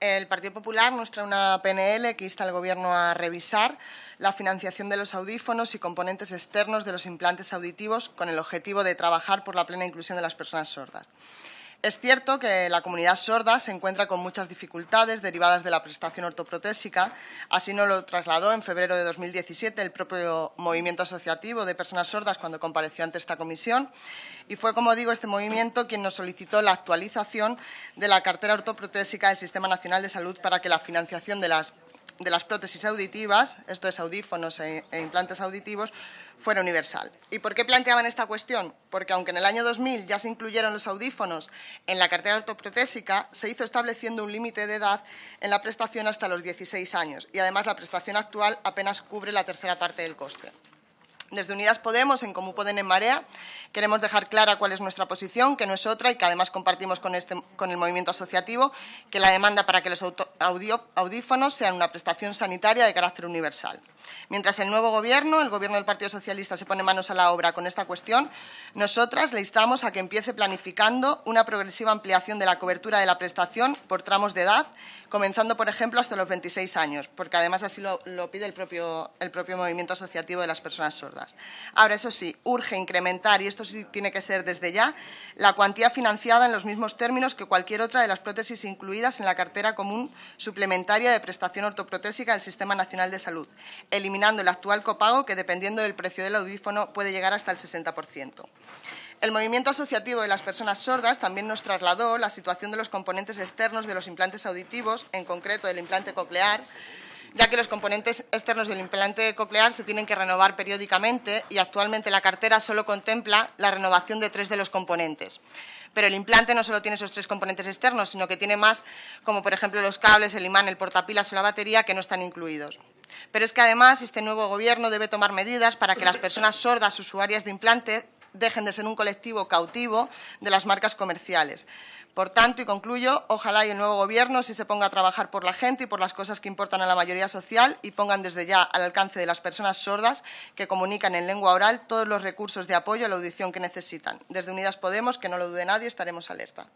El Partido Popular nos trae una PNL que insta al Gobierno a revisar la financiación de los audífonos y componentes externos de los implantes auditivos con el objetivo de trabajar por la plena inclusión de las personas sordas. Es cierto que la comunidad sorda se encuentra con muchas dificultades derivadas de la prestación ortoprotésica. Así nos lo trasladó en febrero de 2017 el propio movimiento asociativo de personas sordas cuando compareció ante esta comisión. Y fue, como digo, este movimiento quien nos solicitó la actualización de la cartera ortoprotésica del Sistema Nacional de Salud para que la financiación de las de las prótesis auditivas, esto es audífonos e, e, implantes auditivos, fuera universal. ¿Y por qué planteaban esta cuestión? Porque aunque en el año 2000 ya se incluyeron los audífonos en la cartera ortoprotésica, se hizo estableciendo un límite de edad en la prestación hasta los 16 años y además la prestación actual apenas cubre la tercera parte del coste. Desde Unidas Podemos, en Comú Poden en Marea, queremos dejar clara cuál es nuestra posición, que no es otra y que además compartimos con, este, el movimiento asociativo, que la demanda para que los audífonos sean una prestación sanitaria de carácter universal. Mientras el nuevo Gobierno, el Gobierno del Partido Socialista, se pone manos a la obra con esta cuestión, nosotras le instamos a que empiece planificando una progresiva ampliación de la cobertura de la prestación por tramos de edad, comenzando, por ejemplo, hasta los 26 años, porque además así lo, pide el propio movimiento asociativo de las personas sordas. Ahora, eso sí, urge incrementar, y esto sí tiene que ser desde ya, la cuantía financiada en los mismos términos que cualquier otra de las prótesis incluidas en la cartera común suplementaria de prestación ortoprotésica del Sistema Nacional de Salud, eliminando el actual copago que, dependiendo del precio del audífono, puede llegar hasta el 60%. El movimiento asociativo de las personas sordas también nos trasladó la situación de los componentes externos de los implantes auditivos, en concreto del implante coclear, ya que los componentes externos del implante coclear se tienen que renovar periódicamente y actualmente la cartera solo contempla la renovación de tres de los componentes. Pero el implante no solo tiene esos tres componentes externos, sino que tiene más, como por ejemplo los cables, el imán, el portapilas o la batería, que no están incluidos. Pero es que además este nuevo Gobierno debe tomar medidas para que las personas sordas usuarias de implante dejen de ser un colectivo cautivo de las marcas comerciales. Por tanto, y concluyo, ojalá y el nuevo Gobierno sí se ponga a trabajar por la gente y por las cosas que importan a la mayoría social y pongan desde ya al alcance de las personas sordas que comunican en lengua oral todos los recursos de apoyo a la audición que necesitan. Desde Unidas Podemos, que no lo dude nadie, estaremos alerta.